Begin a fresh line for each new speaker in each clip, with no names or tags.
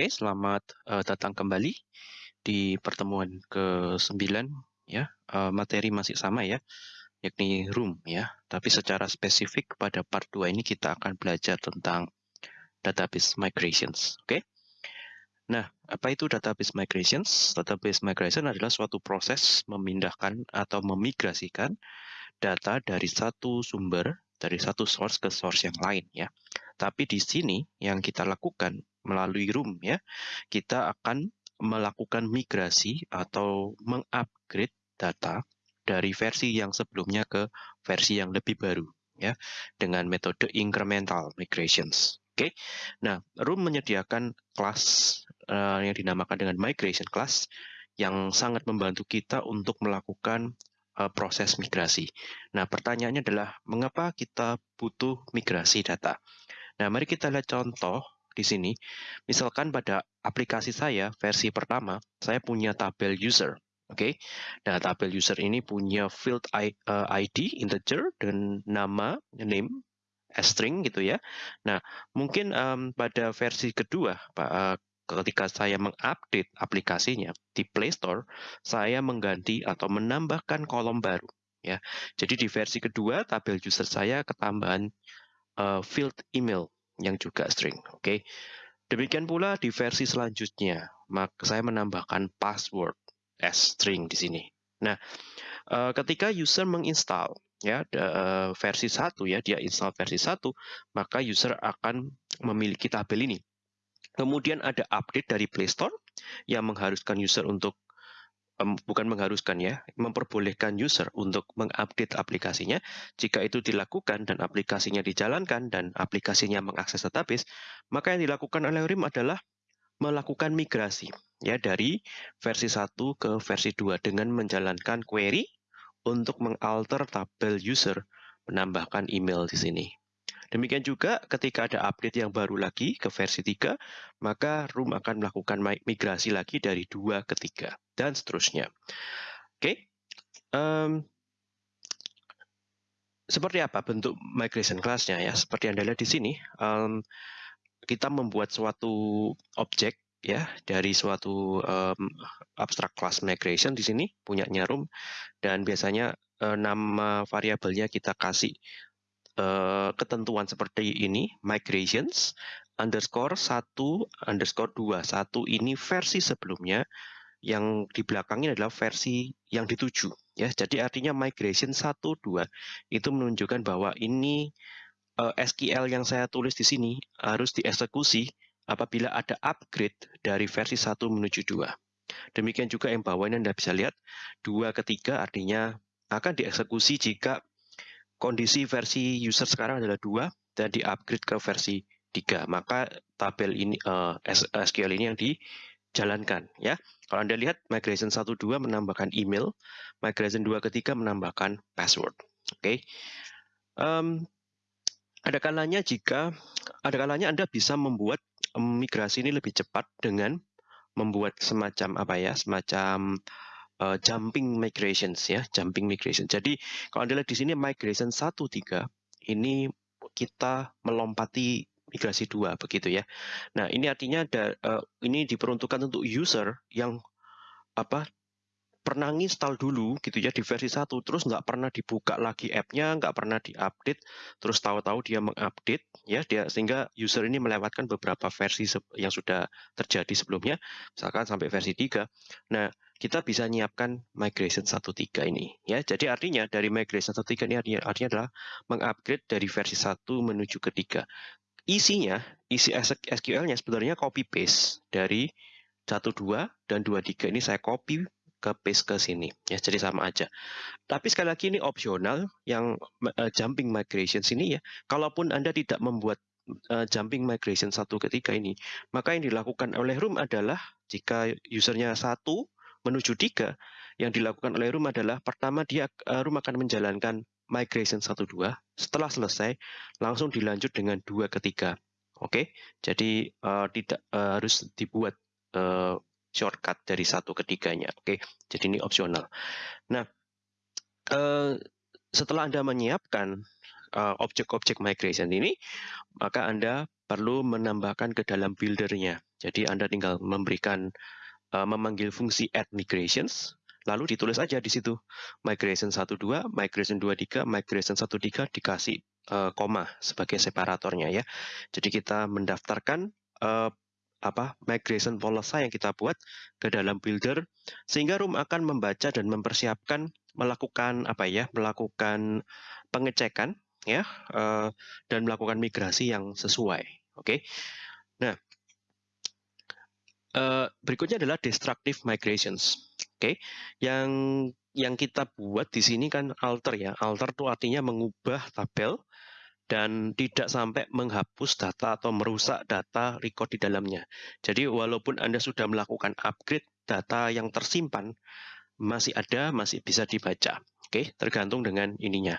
Oke, selamat uh, datang kembali di pertemuan ke-9 ya. Uh, materi masih sama ya, yakni room ya. Tapi secara spesifik pada part 2 ini kita akan belajar tentang database migrations. Oke. Nah, apa itu database migrations? Database migration adalah suatu proses memindahkan atau memigrasikan data dari satu sumber, dari satu source ke source yang lain ya. Tapi di sini yang kita lakukan melalui room ya, kita akan melakukan migrasi atau mengupgrade data dari versi yang sebelumnya ke versi yang lebih baru ya dengan metode incremental migrations. Oke. Nah, room menyediakan kelas uh, yang dinamakan dengan migration class yang sangat membantu kita untuk melakukan uh, proses migrasi. Nah, pertanyaannya adalah mengapa kita butuh migrasi data? Nah, mari kita lihat contoh di sini. Misalkan pada aplikasi saya versi pertama, saya punya tabel user. Oke, okay? nah tabel user ini punya field ID eh, integer dan nama name string gitu ya. Nah mungkin um, pada versi kedua, uh, ketika saya mengupdate aplikasinya di Play Store, saya mengganti atau menambahkan kolom baru ya. Jadi di versi kedua tabel user saya ketambahan uh, field email yang juga string. Oke. Okay? Demikian pula di versi selanjutnya, maka saya menambahkan password as string di sini. Nah, uh, ketika user menginstal ya uh, versi 1 ya, dia install versi 1, maka user akan memiliki tabel ini. Kemudian ada update dari Play Store yang mengharuskan user untuk bukan mengharuskan ya, memperbolehkan user untuk mengupdate aplikasinya. Jika itu dilakukan dan aplikasinya dijalankan dan aplikasinya mengakses database, maka yang dilakukan oleh RIM adalah melakukan migrasi ya dari versi 1 ke versi 2 dengan menjalankan query untuk mengalter tabel user, menambahkan email di sini. Demikian juga ketika ada update yang baru lagi ke versi 3, maka Room akan melakukan migrasi lagi dari 2 ke 3, dan seterusnya. Oke, okay. um, seperti apa bentuk migration class-nya ya? Seperti Anda lihat di sini, um, kita membuat suatu objek ya dari suatu um, abstract class migration di sini punyanya room dan biasanya uh, nama variabelnya kita kasih uh, ketentuan seperti ini, migrations underscore satu underscore dua. Satu ini versi sebelumnya yang di belakangnya adalah versi yang dituju ya. Jadi artinya migration 1 2 itu menunjukkan bahwa ini uh, eh, SQL yang saya tulis di sini harus dieksekusi apabila ada upgrade dari versi 1 menuju 2 demikian juga yang bawah ini Anda bisa lihat dua ketiga artinya akan dieksekusi jika kondisi versi user sekarang adalah dua dan di-upgrade ke versi 3. Maka tabel ini uh, eh, SQL ini yang dijalankan ya. Kalau Anda lihat migration 1 2 menambahkan email, migration 2 ketiga menambahkan password. Oke. Okay. Um, ada kalanya jika ada kalanya Anda bisa membuat migrasi ini lebih cepat dengan membuat semacam apa ya, semacam jumping migrations ya, jumping migration. Jadi kalau Anda lihat di sini migration 1 3 ini kita melompati migrasi dua begitu ya. Nah, ini artinya ada uh, ini diperuntukkan untuk user yang apa pernah install dulu gitu ya di versi 1 terus nggak pernah dibuka lagi app-nya nggak pernah diupdate terus tahu-tahu dia mengupdate ya dia sehingga user ini melewatkan beberapa versi yang sudah terjadi sebelumnya misalkan sampai versi 3 nah kita bisa nyiapkan migration 1.3 ini ya. Jadi artinya dari migration 1.3 ini artinya, artinya adalah mengupgrade dari versi 1 menuju ke 3. Isinya, isi SQL-nya sebenarnya copy paste dari 1.2 dan 2.3 ini saya copy ke paste ke sini ya. Jadi sama aja. Tapi sekali lagi ini opsional yang uh, jumping migration sini ya. Kalaupun Anda tidak membuat uh, jumping migration 1 ke 3 ini, maka yang dilakukan oleh room adalah jika usernya satu menuju tiga, yang dilakukan oleh Room adalah pertama dia uh, Room akan menjalankan migration 1 2. Setelah selesai, langsung dilanjut dengan dua ketiga. Oke, jadi uh, tidak uh, harus dibuat uh, shortcut dari satu ketiganya. Oke, jadi ini opsional. Nah, uh, setelah anda menyiapkan uh, objek-objek migration ini, maka Anda perlu menambahkan ke dalam builder-nya. Jadi Anda tinggal memberikan uh, memanggil fungsi add migrations, lalu ditulis aja di situ migration 12, migration 23, migration 13 dikasih uh, koma sebagai separatornya ya. Jadi kita mendaftarkan uh, apa migration policy yang kita buat ke dalam builder sehingga room akan membaca dan mempersiapkan melakukan apa ya melakukan pengecekan ya uh, dan melakukan migrasi yang sesuai oke okay? nah uh, berikutnya adalah destructive migrations oke okay? yang yang kita buat di sini kan alter ya alter itu artinya mengubah tabel dan tidak sampai menghapus data atau merusak data record di dalamnya. Jadi walaupun Anda sudah melakukan upgrade, data yang tersimpan masih ada, masih bisa dibaca. Oke, tergantung dengan ininya,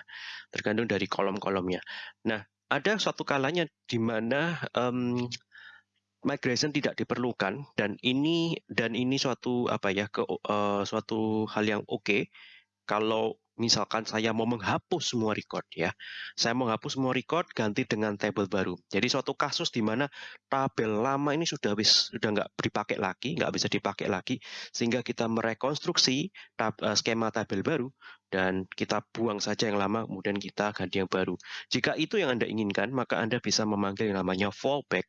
tergantung dari kolom-kolomnya. Nah, ada suatu kalanya di mana um, migration tidak diperlukan dan ini dan ini suatu apa ya ke uh, suatu hal yang oke okay, kalau misalkan saya mau menghapus semua record ya, saya mau menghapus semua record ganti dengan table baru. Jadi suatu kasus di mana tabel lama ini sudah habis sudah nggak dipakai lagi, nggak bisa dipakai lagi, sehingga kita merekonstruksi tab, uh, skema tabel baru dan kita buang saja yang lama, kemudian kita ganti yang baru. Jika itu yang anda inginkan, maka anda bisa memanggil yang namanya fallback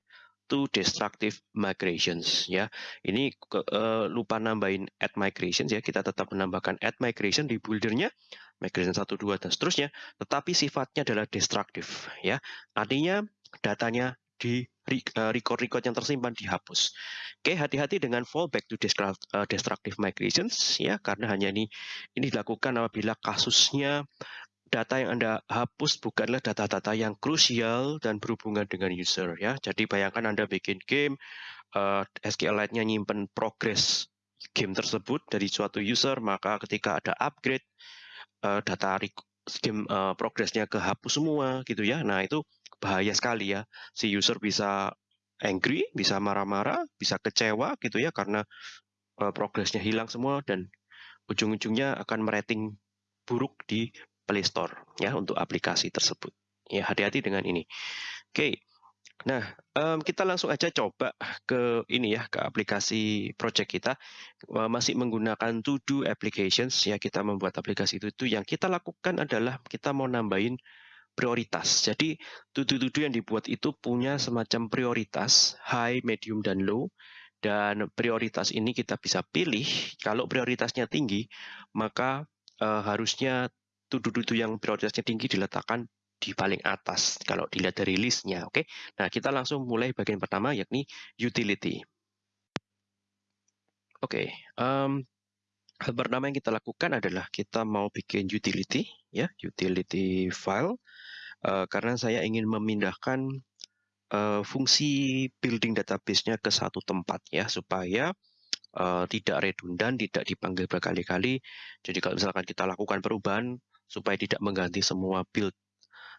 to destructive migrations ya. Ini uh, lupa nambahin add migrations ya. Kita tetap menambahkan add migration di buildernya migration 1 2 dan seterusnya, tetapi sifatnya adalah destructive ya. Artinya datanya di eh, record-record yang tersimpan dihapus. Oke, hati-hati dengan fallback to eh, destructive migrations ya karena hanya ini ini dilakukan apabila kasusnya data yang Anda hapus bukanlah data-data yang krusial dan berhubungan dengan user ya. Jadi bayangkan Anda bikin game, uh, SQLite-nya nyimpen progress game tersebut dari suatu user, maka ketika ada upgrade, uh, data game uh, progressnya kehapus semua gitu ya. Nah itu bahaya sekali ya. Si user bisa angry, bisa marah-marah, bisa kecewa gitu ya karena uh, progressnya hilang semua dan ujung-ujungnya akan merating buruk di Play Store ya untuk aplikasi tersebut. Ya hati-hati dengan ini. Oke. Nah, um, kita langsung aja coba ke ini ya, ke aplikasi project kita. Uh, masih menggunakan to-do applications ya, kita membuat aplikasi itu, itu yang kita lakukan adalah kita mau nambahin prioritas. Jadi to-do-to-do yang dibuat itu punya semacam prioritas high, medium dan low. Dan prioritas ini kita bisa pilih kalau prioritasnya tinggi, maka uh, harusnya tuduh-tuduh yang prioritasnya tinggi diletakkan di paling atas kalau dilihat dari listnya. Oke, nah kita langsung mulai bagian pertama yakni utility. Oke, um, hal pertama yang kita lakukan adalah kita mau bikin utility, ya utility file, uh, karena saya ingin memindahkan uh, fungsi building database-nya ke satu tempat ya supaya uh, tidak redundan, tidak dipanggil berkali-kali. Jadi kalau misalkan kita lakukan perubahan supaya tidak mengganti semua build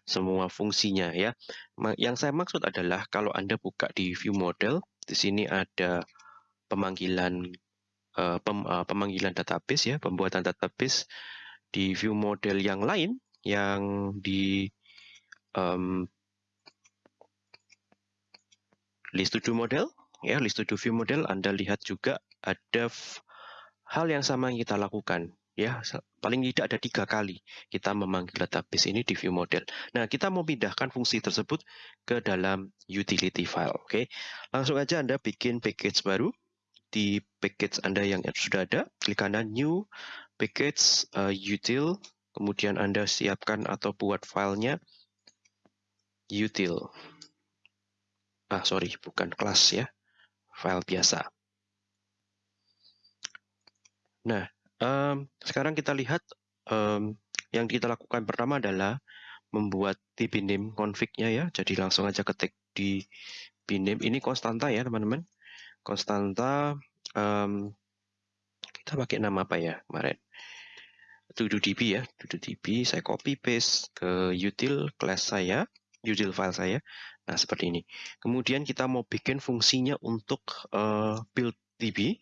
semua fungsinya ya. Yang saya maksud adalah kalau Anda buka di view model, di sini ada pemanggilan uh, pem, uh, pemanggilan database ya, pembuatan database di view model yang lain yang di um, list to do model ya, list to do view model Anda lihat juga ada hal yang sama yang kita lakukan ya paling tidak ada tiga kali kita memanggil database ini di view model. Nah kita mau pindahkan fungsi tersebut ke dalam utility file. Oke, langsung aja anda bikin package baru di package anda yang sudah ada. Klik kanan new package uh, util, kemudian anda siapkan atau buat filenya util. Ah sorry bukan kelas ya, file biasa. Nah, Um, sekarang kita lihat um, yang kita lakukan pertama adalah membuat di binim config-nya ya. Jadi langsung aja ketik di binim. Ini konstanta ya teman-teman. Konstanta um, kita pakai nama apa ya kemarin? db ya, db. Saya copy paste ke util class saya, util file saya. Nah seperti ini. Kemudian kita mau bikin fungsinya untuk uh, build db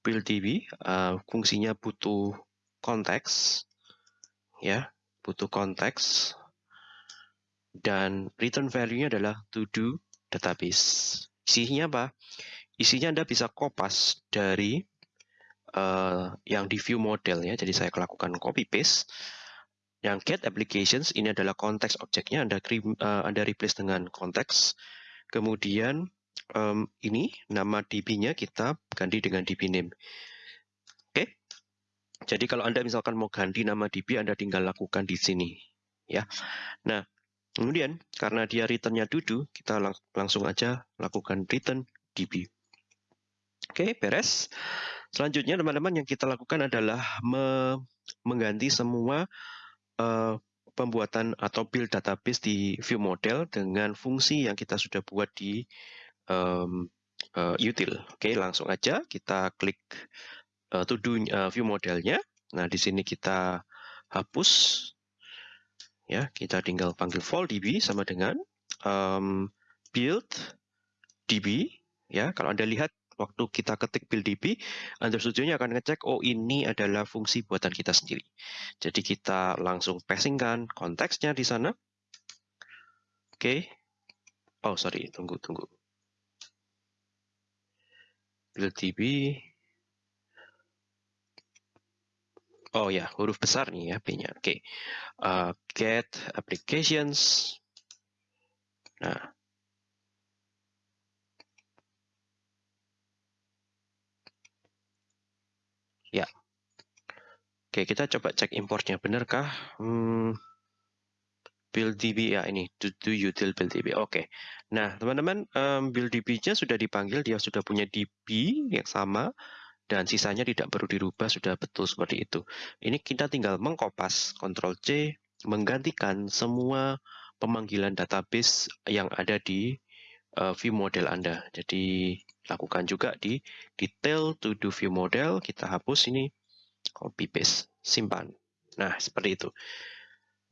build DB uh, fungsinya butuh konteks ya butuh konteks dan return value-nya adalah to do database. Isinya apa? Isinya Anda bisa kopas dari uh, yang di view model ya. Jadi saya lakukan copy paste. Yang get applications ini adalah konteks objeknya Anda uh, Anda replace dengan konteks. Kemudian um, ini nama DB-nya kita ganti dengan DB name. Oke. Jadi kalau Anda misalkan mau ganti nama DB Anda tinggal lakukan di sini ya. Nah, kemudian karena dia return-nya dudu, kita lang langsung aja lakukan return DB. Oke, beres. Selanjutnya teman-teman yang kita lakukan adalah me mengganti semua uh, pembuatan atau build database di view model dengan fungsi yang kita sudah buat di um, uh, util. Oke, langsung aja kita klik uh, to do uh, view modelnya. Nah, di sini kita hapus ya kita tinggal panggil vol db sama dengan um, build db ya kalau anda lihat waktu kita ketik build db, Anda Studio akan ngecek, oh ini adalah fungsi buatan kita sendiri. Jadi kita langsung passingkan konteksnya di sana. Oke. Okay. Oh, sorry, tunggu, tunggu. Db. Oh ya, huruf besar nih ya P-nya. Oke. Okay. Uh, get applications. Nah, Ya. Oke, kita coba cek importnya. Benarkah? Hmm, build DB ya ini do, do util build DB. Oke. Nah, teman-teman, um, build DB-nya sudah dipanggil, dia sudah punya DB yang sama dan sisanya tidak perlu dirubah, sudah betul seperti itu. Ini kita tinggal mengkopas Ctrl C menggantikan semua pemanggilan database yang ada di uh, view model Anda. Jadi lakukan juga di detail to do view model, kita hapus ini, copy paste, simpan. Nah, seperti itu.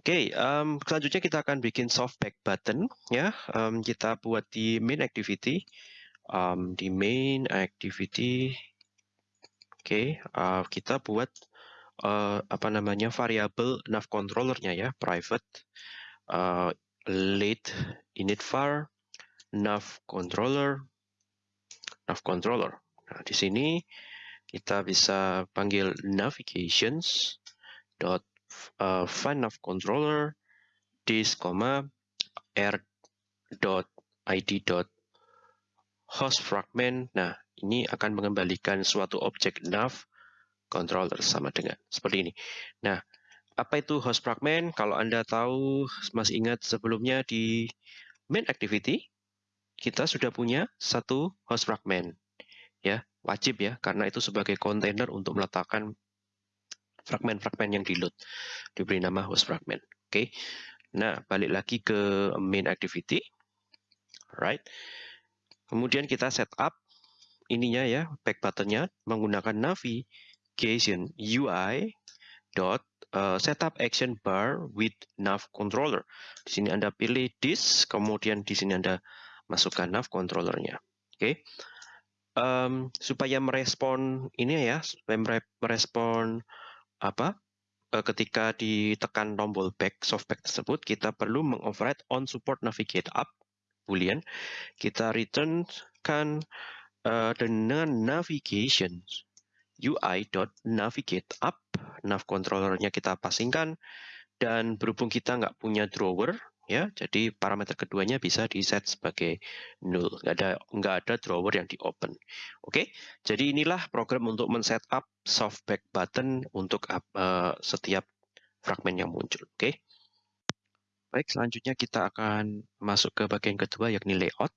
Oke, okay, um, selanjutnya kita akan bikin softback button ya. Um, kita buat di main activity, um, di main activity. Oke, okay, uh, kita buat uh, apa namanya variabel nav controllernya ya, private uh, init var nav controller nav controller. Nah, di sini kita bisa panggil navigations dot uh, find nav controller this, r dot id dot host fragment. Nah, ini akan mengembalikan suatu objek nav controller sama dengan seperti ini. Nah, apa itu host fragment? Kalau Anda tahu, masih ingat sebelumnya di main activity, kita sudah punya satu host fragment. Ya, wajib ya, karena itu sebagai kontainer untuk meletakkan fragment-fragment yang di load. Diberi nama host fragment. Oke. Nah, balik lagi ke main activity. Right. Kemudian kita setup ininya ya, back buttonnya menggunakan navigation UI dot uh, setup action bar with nav controller. Di sini Anda pilih this, kemudian di sini Anda masukkan nav controllernya. Oke. Okay. Um, supaya merespon ini ya, supaya merespon apa? Uh, ketika ditekan tombol back softback tersebut, kita perlu mengoverride on support navigate up boolean. Kita returnkan uh, dengan navigation UI.navigate up, nav controllernya kita pasingkan, dan berhubung kita nggak punya drawer, ya jadi parameter keduanya bisa di set sebagai null. Nggak ada nggak ada drawer yang di open oke jadi inilah program untuk men up softback button untuk uh, setiap fragmen yang muncul. Oke. Baik selanjutnya kita akan masuk ke bagian kedua yakni layout.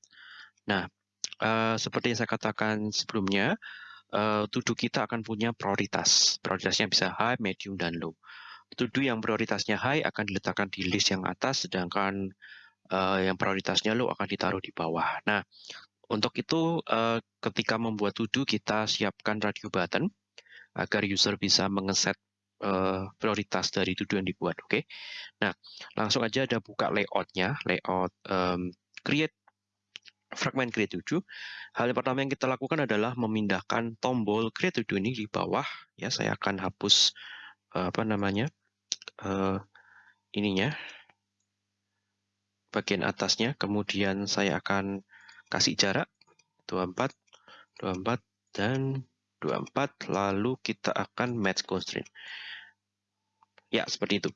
Nah uh, seperti yang saya katakan sebelumnya uh, to kita akan punya prioritas. Prioritasnya bisa high medium dan low to yang prioritasnya high akan diletakkan di list yang atas, sedangkan uh, yang prioritasnya low akan ditaruh di bawah. Nah, untuk itu uh, ketika membuat to kita siapkan radio button agar user bisa mengeset uh, prioritas dari to yang dibuat. Oke, okay? nah langsung aja ada buka layoutnya, layout um, create fragment create to Hal yang pertama yang kita lakukan adalah memindahkan tombol create to ini di bawah. Ya, saya akan hapus apa namanya uh, ininya bagian atasnya, kemudian saya akan kasih jarak 24, 24, dan 24, lalu kita akan match constraint. Ya, seperti itu.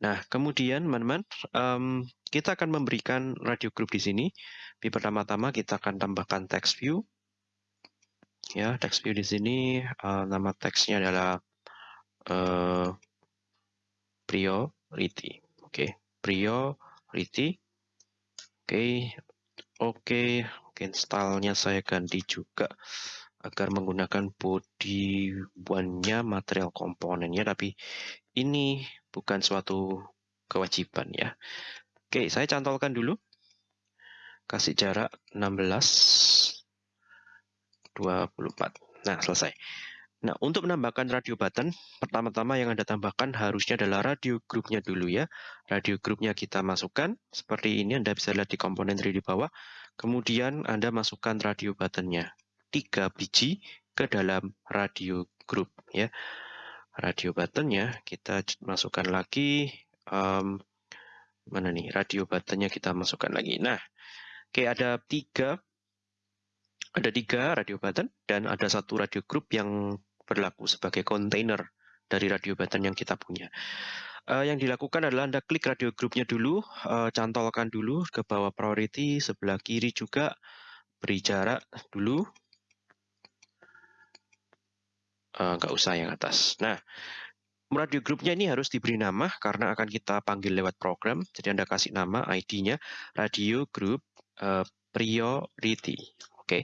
Nah, kemudian teman-teman, um, kita akan memberikan radio group di sini. Di pertama-tama kita akan tambahkan text view. Ya, text view di sini, uh, nama teksnya adalah uh, priority. Oke, okay. priority. Oke, okay. oke, okay. saya ganti juga agar menggunakan body one-nya material komponennya, tapi ini bukan suatu kewajiban ya. Oke, saya cantolkan dulu. Kasih jarak 16, 24. Nah, selesai. Nah, untuk menambahkan radio button, pertama-tama yang Anda tambahkan harusnya adalah radio groupnya dulu ya. Radio groupnya kita masukkan, seperti ini Anda bisa lihat di komponen 3 di bawah. Kemudian Anda masukkan radio buttonnya, 3 biji ke dalam radio group ya. Radio buttonnya kita masukkan lagi um, mana nih? Radio buttonnya kita masukkan lagi. Nah oke okay, ada tiga ada tiga radio button dan ada satu radio group yang berlaku sebagai container dari radio button yang kita punya uh, yang dilakukan adalah Anda klik radio groupnya dulu, uh, cantolkan dulu ke bawah priority, sebelah kiri juga beri jarak dulu, uh, nggak usah yang atas. Nah, radio grupnya ini harus diberi nama karena akan kita panggil lewat program. Jadi Anda kasih nama ID-nya radio group uh, priority. Oke. Okay.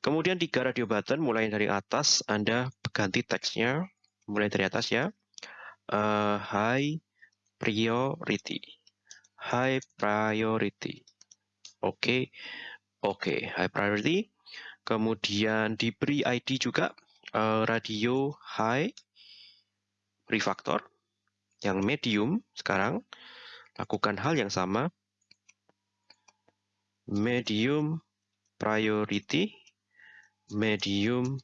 Kemudian tiga radio button mulai dari atas Anda ganti teksnya mulai dari atas ya. Uh, high priority. High priority. Oke. Okay. Oke, okay. high priority. Kemudian diberi ID juga uh, radio high refactor yang medium sekarang lakukan hal yang sama medium priority medium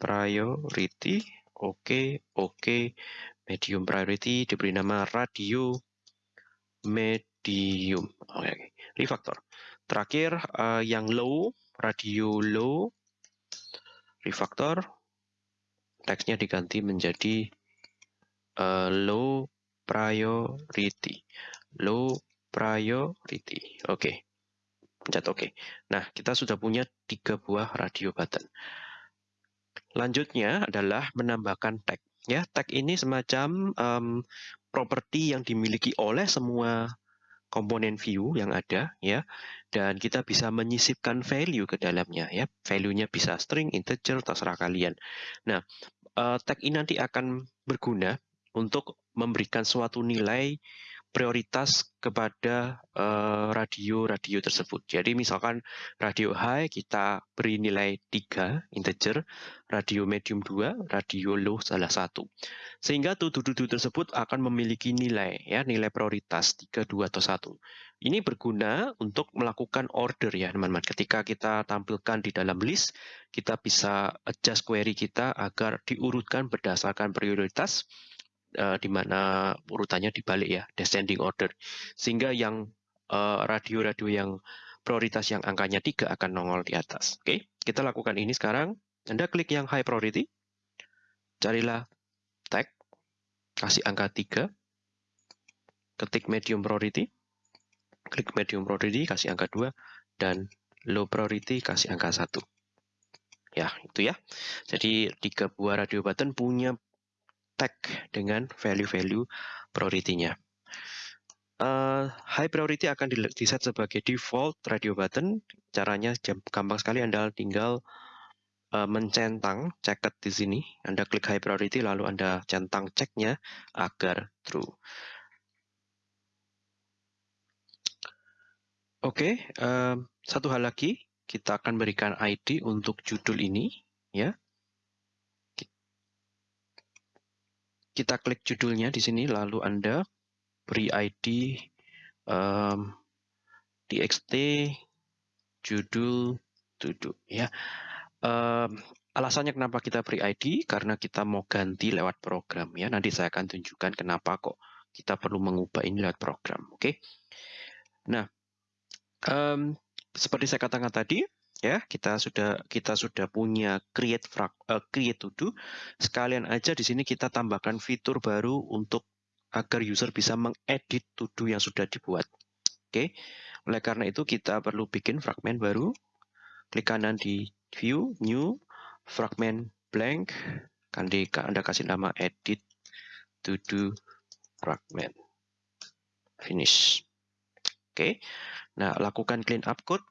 priority oke okay, oke okay. medium priority diberi nama radio medium oke okay. refactor terakhir uh, yang low radio low refactor teksnya diganti menjadi uh, low priority. Low priority. Oke. Okay. Pencet. Okay. Nah, kita sudah punya tiga buah radio button. Lanjutnya adalah menambahkan tag. Ya, tag ini semacam um, properti yang dimiliki oleh semua komponen view yang ada ya dan kita bisa menyisipkan value ke dalamnya ya value-nya bisa string integer terserah kalian nah uh, tag ini nanti akan berguna untuk memberikan suatu nilai prioritas kepada uh, radio-radio tersebut. Jadi misalkan radio high kita beri nilai 3 integer, radio medium 2, radio low salah satu. Sehingga tuduh-tuduh tersebut akan memiliki nilai ya, nilai prioritas 3, 2 atau 1. Ini berguna untuk melakukan order ya, teman-teman. Ketika kita tampilkan di dalam list, kita bisa adjust query kita agar diurutkan berdasarkan prioritas uh, di mana urutannya dibalik ya, descending order. Sehingga yang eh, radio-radio uh, yang prioritas yang angkanya tiga akan nongol di atas. Oke, okay? kita lakukan ini sekarang. Anda klik yang high priority, carilah tag, kasih angka 3, ketik medium priority, klik medium priority, kasih angka 2, dan low priority, kasih angka 1. Ya, itu ya. Jadi tiga buah radio button punya tag dengan value-value priority-nya. Uh, high priority akan di set sebagai default radio button. Caranya gampang sekali, Anda tinggal uh, mencentang ceket di sini. Anda klik high priority, lalu Anda centang ceknya agar true. Oke, okay, uh, satu hal lagi, kita akan berikan ID untuk judul ini, ya. Kita klik judulnya di sini, lalu Anda beri ID um, txt judul duduk ya. Um, alasannya kenapa kita beri ID karena kita mau ganti lewat program ya. Nanti saya akan tunjukkan kenapa kok kita perlu mengubah ini lewat program. Oke. Okay? Nah, um, seperti saya katakan tadi, ya kita sudah kita sudah punya create frag, uh, create to do. Sekalian aja di sini kita tambahkan fitur baru untuk agar user bisa mengedit to do yang sudah dibuat. Oke, oleh karena itu kita perlu bikin fragment baru. Klik kanan di view, new, fragment blank, Kandi Anda kasih nama edit to do fragment. Finish. Oke. Nah, lakukan clean up code.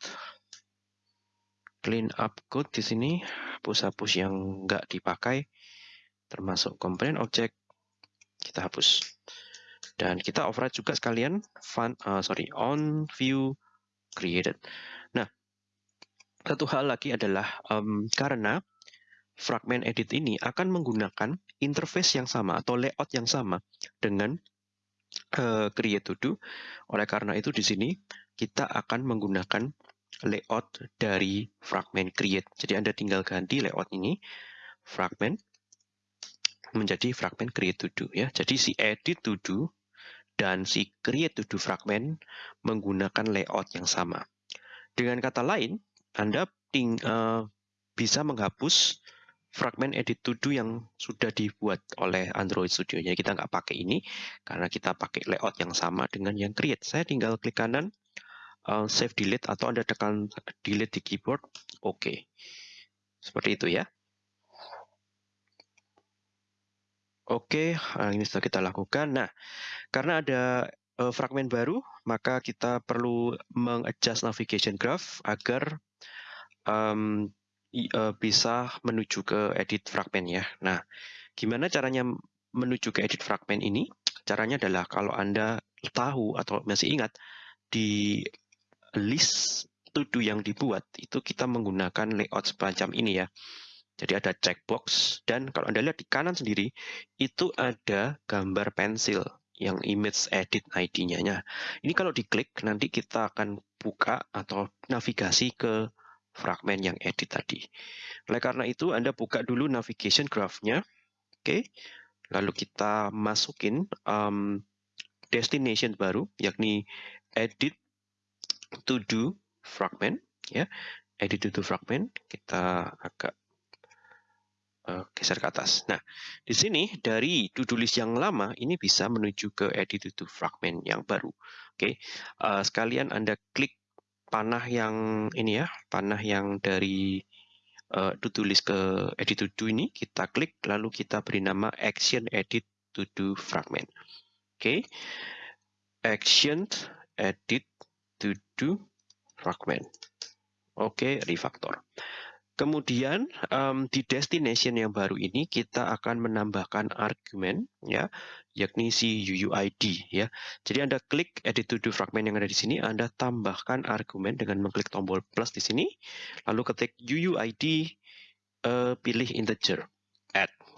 Clean up code di sini hapus-hapus yang nggak dipakai termasuk komponen objek kita hapus. Dan kita override juga sekalian fun, uh, sorry, on view created. Nah, satu hal lagi adalah um, karena fragment edit ini akan menggunakan interface yang sama atau layout yang sama dengan uh, create to do. Oleh karena itu di sini kita akan menggunakan layout dari fragment create. Jadi Anda tinggal ganti layout ini fragment menjadi fragment create to do ya. Jadi si edit to do dan si create to do fragment menggunakan layout yang sama. Dengan kata lain, Anda ting, uh, bisa menghapus fragment edit to do yang sudah dibuat oleh Android Studio. Jadi kita nggak pakai ini karena kita pakai layout yang sama dengan yang create. Saya tinggal klik kanan, uh, save delete atau Anda tekan delete di keyboard, oke. Okay. Seperti itu ya. Oke, okay, ini sudah kita lakukan. Nah, karena ada uh, fragmen baru, maka kita perlu mengadjust navigation graph agar um, uh, bisa menuju ke edit fragment ya. Nah, gimana caranya menuju ke edit fragment ini? Caranya adalah kalau Anda tahu atau masih ingat di list to do yang dibuat itu kita menggunakan layout semacam ini ya. Jadi ada checkbox dan kalau Anda lihat di kanan sendiri itu ada gambar pensil yang image edit ID-nya. Nah, ini kalau diklik nanti kita akan buka atau navigasi ke fragmen yang edit tadi. Oleh karena itu, Anda buka dulu navigation graph-nya. Oke. Lalu kita masukin um, destination baru, yakni edit to do fragment. Ya, edit to do fragment. Kita agak uh, geser ke atas. Nah, di sini dari to-do list yang lama ini bisa menuju ke edit to do fragment yang baru. Oke, okay. uh, sekalian Anda klik panah yang ini ya, panah yang dari uh, to-do list ke edit to do ini, kita klik lalu kita beri nama action edit to do fragment. Oke. Okay. Action edit to do fragment. Oke, okay, refactor. Kemudian um, di destination yang baru ini kita akan menambahkan argumen ya, yakni si UUID ya. Jadi Anda klik edit to do fragment yang ada di sini, Anda tambahkan argumen dengan mengklik tombol plus di sini, lalu ketik UUID uh, eh, pilih integer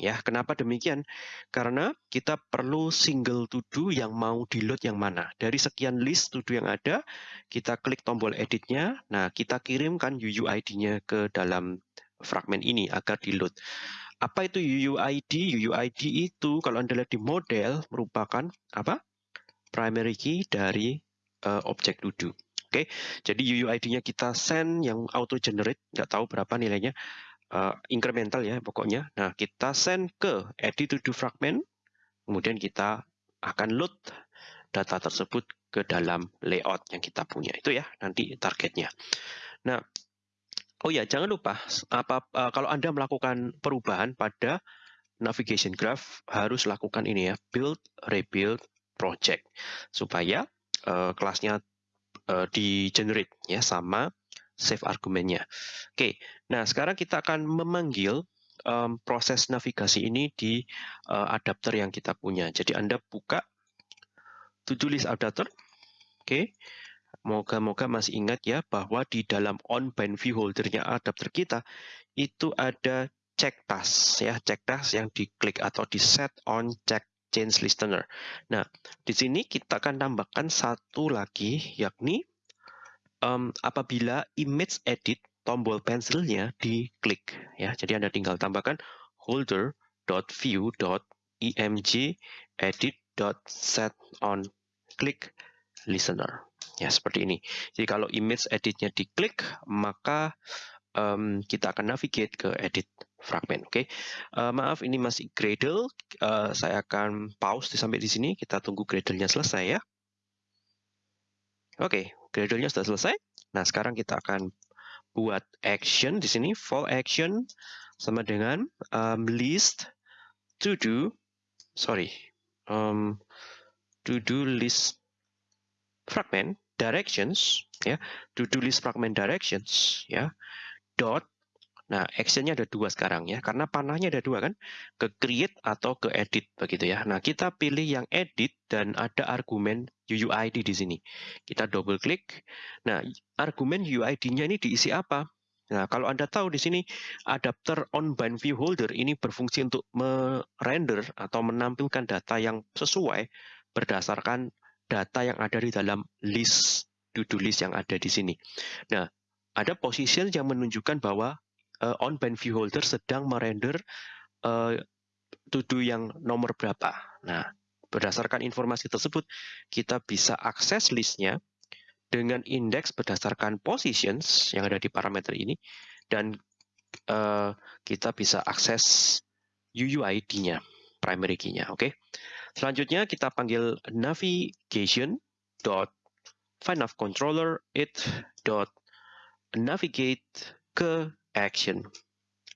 ya. Kenapa demikian? Karena kita perlu single to do yang mau di load yang mana. Dari sekian list to do yang ada, kita klik tombol editnya. Nah, kita kirimkan UUID-nya ke dalam fragment ini agar di load. Apa itu UUID? UUID itu kalau Anda lihat di model merupakan apa? Primary key dari uh, objek to do. Oke, okay? jadi UUID-nya kita send yang auto generate, nggak tahu berapa nilainya uh, incremental ya pokoknya. Nah, kita send ke edit to do fragment, kemudian kita akan load data tersebut ke dalam layout yang kita punya. Itu ya nanti targetnya. Nah, oh ya jangan lupa apa uh, kalau Anda melakukan perubahan pada navigation graph harus lakukan ini ya, build rebuild project supaya uh, kelasnya uh, di generate ya sama save argumennya. Oke, nah sekarang kita akan memanggil um, proses navigasi ini di uh, adapter yang kita punya. Jadi Anda buka to-do list adapter. Oke, moga-moga masih ingat ya bahwa di dalam on-bind view holdernya adapter kita itu ada check task ya, check task yang diklik atau di set on check change listener. Nah, di sini kita akan tambahkan satu lagi yakni um, apabila image edit tombol pensilnya diklik ya. Jadi Anda tinggal tambahkan holder.view.img edit.set on click listener Ya, seperti ini. Jadi kalau image editnya diklik, maka um, kita akan navigate ke edit fragment. Oke, okay? uh, maaf ini masih Gradle. Uh, saya akan pause sampai di sini. Kita tunggu Gradle-nya selesai ya. Oke, okay, Gradle-nya sudah selesai. Nah, sekarang kita akan buat action di sini. For action sama dengan um, list to do. Sorry, um, to do list fragment directions ya to do list fragment directions ya dot nah actionnya ada dua sekarang ya karena panahnya ada dua kan ke create atau ke edit begitu ya. Nah kita pilih yang edit dan ada argumen UUID di sini. Kita double klik nah argumen UUID-nya ini diisi apa? Nah, kalau Anda tahu di sini adapter on bind view holder ini berfungsi untuk merender atau menampilkan data yang sesuai berdasarkan data yang ada di dalam list to-do list yang ada di sini. Nah, ada position yang menunjukkan bahwa uh, on band view holder sedang merender uh, to-do yang nomor berapa. Nah, berdasarkan informasi tersebut, kita bisa akses listnya dengan indeks berdasarkan positions yang ada di parameter ini, dan uh, kita bisa akses UUID-nya, primary key-nya. Oke. Okay? Selanjutnya kita panggil navigation dot find controller it dot navigate ke action.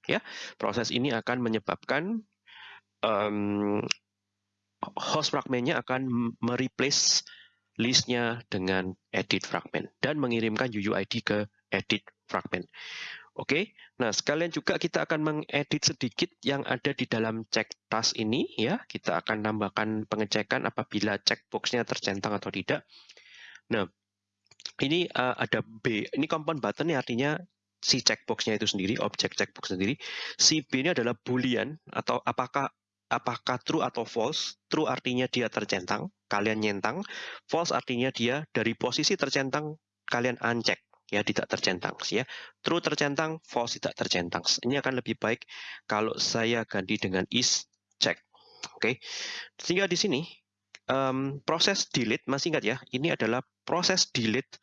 Ya, proses ini akan menyebabkan um, host fragmentnya akan mereplace listnya dengan edit fragment dan mengirimkan UUID ke edit fragment. Oke, nah sekalian juga kita akan mengedit sedikit yang ada di dalam check task ini ya. Kita akan tambahkan pengecekan apabila checkboxnya tercentang atau tidak. Nah, ini uh, ada B. Ini compound button artinya si checkboxnya itu sendiri, objek checkbox sendiri. Si B ini adalah boolean atau apakah apakah true atau false. True artinya dia tercentang, kalian nyentang. False artinya dia dari posisi tercentang kalian uncheck ya tidak tercentang ya. True tercentang, false tidak tercentang. Ini akan lebih baik kalau saya ganti dengan is check. Oke. Okay. Sehingga di sini um, proses delete masih ingat ya, ini adalah proses delete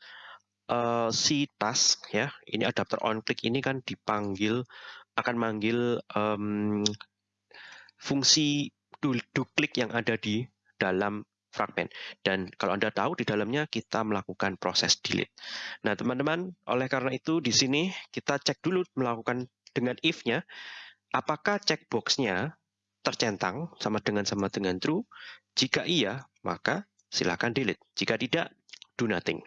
uh, si task ya. Ini adapter on click ini kan dipanggil akan manggil um, fungsi do, do click yang ada di dalam fragment. Dan kalau Anda tahu di dalamnya kita melakukan proses delete. Nah, teman-teman, oleh karena itu di sini kita cek dulu melakukan dengan if-nya apakah checkbox-nya tercentang sama dengan sama dengan true. Jika iya, maka silakan delete. Jika tidak, do nothing.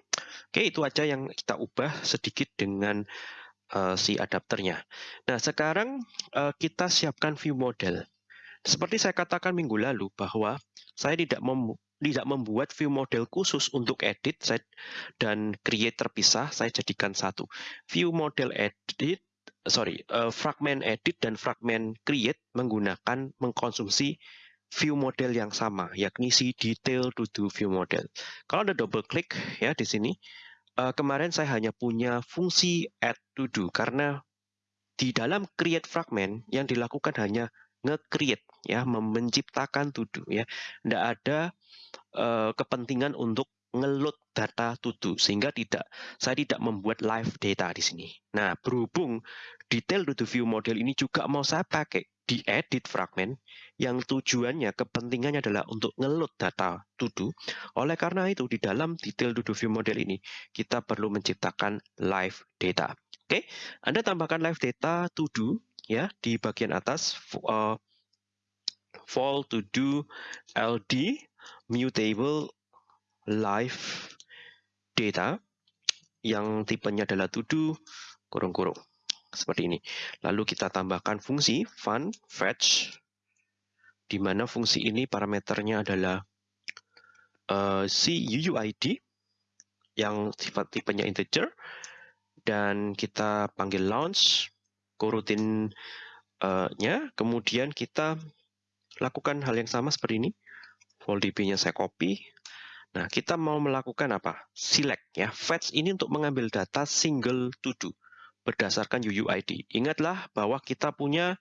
Oke, itu aja yang kita ubah sedikit dengan uh, si adapternya. Nah, sekarang uh, kita siapkan view model. Seperti saya katakan minggu lalu bahwa saya tidak mem tidak membuat view model khusus untuk edit dan create terpisah, saya jadikan satu. View model edit, sorry, uh, fragment edit dan fragment create menggunakan mengkonsumsi view model yang sama, yakni si detail to do view model. Kalau Anda double klik ya di sini, uh, kemarin saya hanya punya fungsi add to do karena di dalam create fragment yang dilakukan hanya nge-create ya, menciptakan to do ya. Tidak ada uh, kepentingan untuk ngeload data to sehingga tidak saya tidak membuat live data di sini. Nah, berhubung detail to view model ini juga mau saya pakai di edit fragment yang tujuannya kepentingannya adalah untuk ngeload data to Oleh karena itu di dalam detail to view model ini kita perlu menciptakan live data. Oke, Anda tambahkan live data to ya di bagian atas uh, fall to do ld mutable live data yang tipenya adalah to do kurung-kurung seperti ini. Lalu kita tambahkan fungsi fun fetch di mana fungsi ini parameternya adalah uh, si UUID yang sifat tipenya integer dan kita panggil launch coroutine uh, kemudian kita lakukan hal yang sama seperti ini db-nya saya copy. Nah, kita mau melakukan apa? Select ya. Fetch ini untuk mengambil data single to do berdasarkan UUID. Ingatlah bahwa kita punya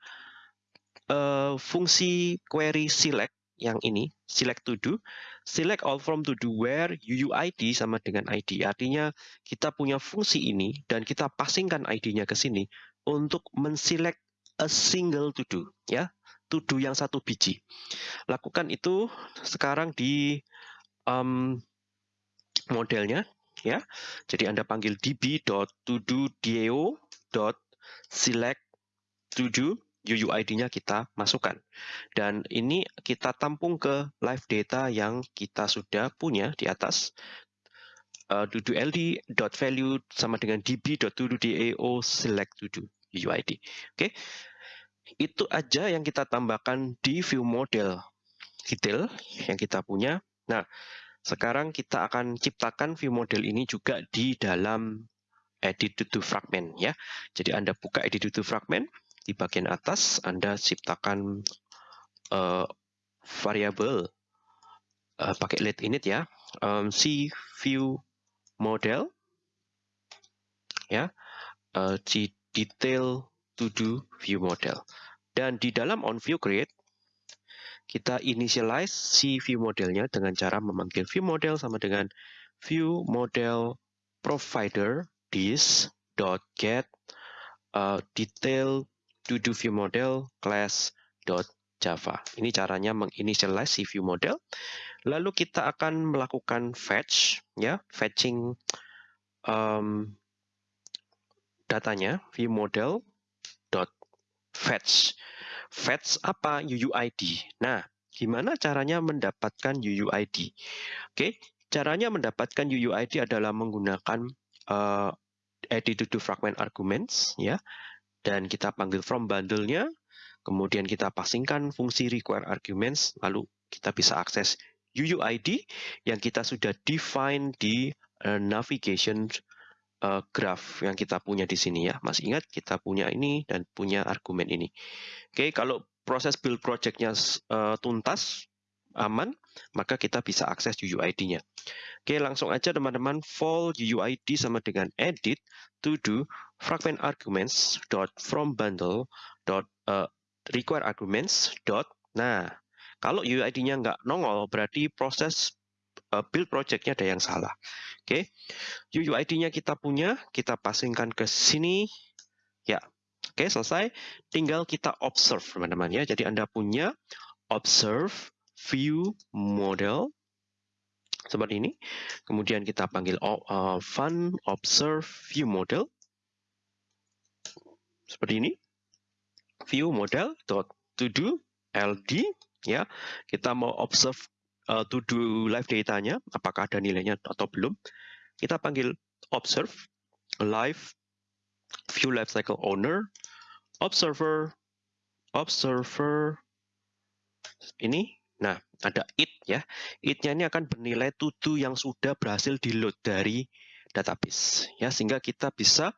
uh, fungsi query select yang ini select to do, select all from to do where UUID sama dengan ID. Artinya kita punya fungsi ini dan kita passingkan ID-nya ke sini untuk menselect a single to do ya, to do yang satu biji. Lakukan itu sekarang di um, modelnya ya. Jadi Anda panggil db.todo.select to do UUID-nya kita masukkan. Dan ini kita tampung ke live data yang kita sudah punya di atas. Uh, ld.value sama dengan db.todo select to UUID. Oke. Okay. Itu aja yang kita tambahkan di view model detail yang kita punya. Nah, sekarang kita akan ciptakan view model ini juga di dalam edit to fragment ya. Jadi Anda buka edit to fragment, di bagian atas Anda ciptakan uh, variabel uh, pakai let init ya, um, c view model ya, uh, c detail to do view model. Dan di dalam on view create kita initialize si view modelnya dengan cara memanggil view model sama dengan view model provider this dot get uh, detail to do view model class.java. Ini caranya menginitialize si view model. Lalu kita akan melakukan fetch, ya, fetching um, datanya view model dot fetch. Fetch apa? UUID. Nah, gimana caranya mendapatkan UUID? Oke, caranya mendapatkan UUID adalah menggunakan uh, edit to fragment arguments, ya dan kita panggil from bundle-nya, kemudian kita passingkan fungsi require arguments, lalu kita bisa akses UUID yang kita sudah define di uh, navigation uh, graph yang kita punya di sini ya. Masih ingat kita punya ini dan punya argumen ini. Oke, kalau proses build project-nya uh, tuntas, aman, maka kita bisa akses UUID-nya. Oke, langsung aja teman-teman, for UUID sama dengan edit to do fragment arguments dot from bundle dot uh, require arguments dot. Nah, kalau UUID-nya nggak nongol, berarti proses build project-nya ada yang salah. Oke, UUID-nya kita punya, kita passingkan ke sini. Ya, oke selesai. Tinggal kita observe teman-teman ya. Jadi Anda punya observe view model seperti ini. Kemudian kita panggil uh, fun observe view model seperti ini. View model dot to do ld ya. Kita mau observe uh, to do live datanya apakah ada nilainya atau belum. Kita panggil observe live view lifecycle owner observer observer ini Nah, ada it ya. It-nya ini akan bernilai tutu yang sudah berhasil di-load dari database ya sehingga kita bisa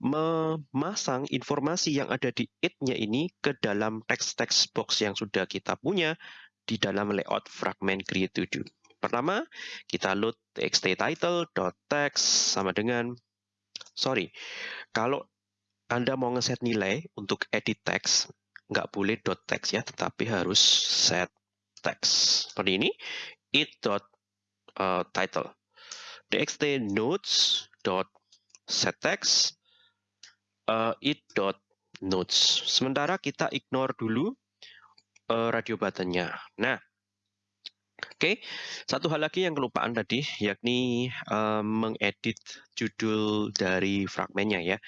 memasang informasi yang ada di it-nya ini ke dalam text-text box yang sudah kita punya di dalam layout fragment create to. Pertama, kita load txt title.text sama dengan sorry. Kalau Anda mau ngeset nilai untuk edit text, nggak boleh dot text ya, tetapi harus set text seperti ini it dot uh, title txt notes dot set text uh, it dot notes sementara kita ignore dulu uh, radio buttonnya nah Oke, okay. satu hal lagi yang kelupaan tadi, yakni uh, mengedit judul dari fragmennya ya.